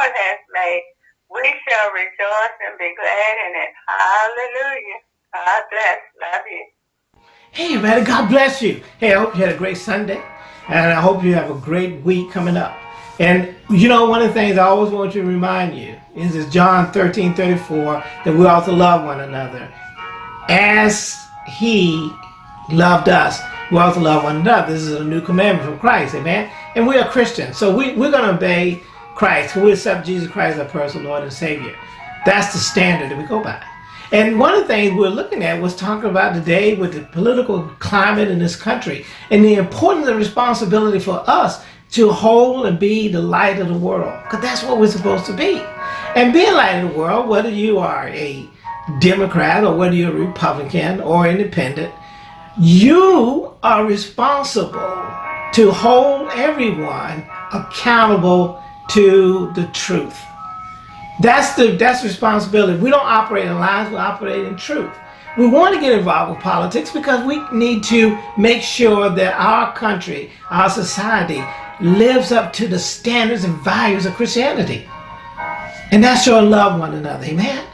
Lord has made. We shall rejoice and be glad in it. Hallelujah. God bless. Love you. Hey, man, God bless you. Hey, I hope you had a great Sunday. And I hope you have a great week coming up. And you know, one of the things I always want to remind you is this John 13, 34, that we ought to love one another. As he loved us, we ought to love one another. This is a new commandment from Christ, amen? And we are Christians, so we, we're going to obey Christ. We accept Jesus Christ as our personal Lord and Savior. That's the standard that we go by. And one of the things we're looking at was talking about today with the political climate in this country and the importance and responsibility for us to hold and be the light of the world. Because that's what we're supposed to be. And being light of the world, whether you are a Democrat or whether you're a Republican or independent, you are responsible to hold everyone accountable to the truth. That's the that's responsibility. We don't operate in lies, we operate in truth. We want to get involved with politics because we need to make sure that our country, our society, lives up to the standards and values of Christianity. And that's your love one another. Amen.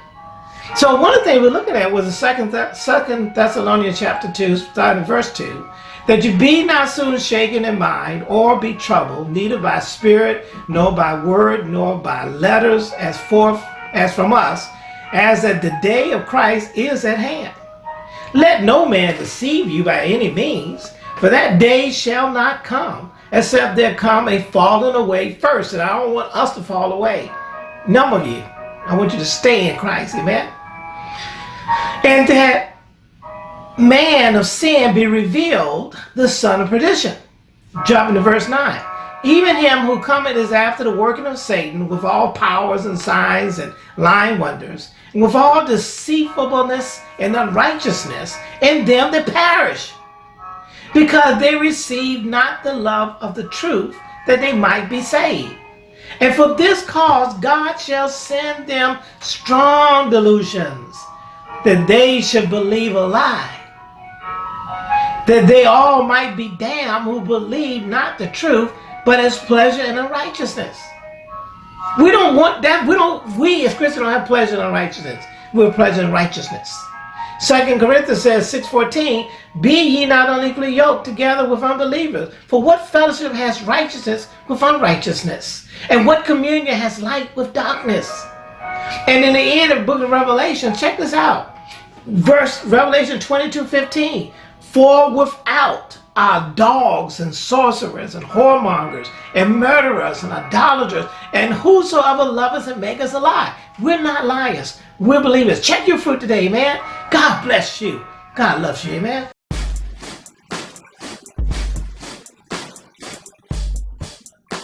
So one of the things we're looking at was the second, second Thessalonians chapter 2, starting verse 2, that you be not soon shaken in mind or be troubled, neither by spirit, nor by word, nor by letters as forth as from us, as that the day of Christ is at hand. Let no man deceive you by any means, for that day shall not come, except there come a falling away first. And I don't want us to fall away. None of you. I want you to stay in Christ. Amen. And that man of sin be revealed, the son of perdition. Jumping to verse 9. Even him who cometh is after the working of Satan with all powers and signs and lying wonders, and with all deceitfulness and unrighteousness in them that perish, because they receive not the love of the truth that they might be saved. And for this cause God shall send them strong delusions that they should believe a lie, that they all might be damned who believe not the truth, but as pleasure in unrighteousness. We don't want that. We don't. We as Christians don't have pleasure in unrighteousness. We have pleasure in righteousness. Second Corinthians says 6:14, "Be ye not unequally yoked together with unbelievers. For what fellowship has righteousness with unrighteousness? And what communion has light with darkness?" And in the end of the book of Revelation, check this out verse Revelation 22 15. For without are dogs and sorcerers and whoremongers and murderers and idolaters and whosoever loveth and maketh a lie. We're not liars. We're believers. Check your fruit today, man. God bless you. God loves you, amen.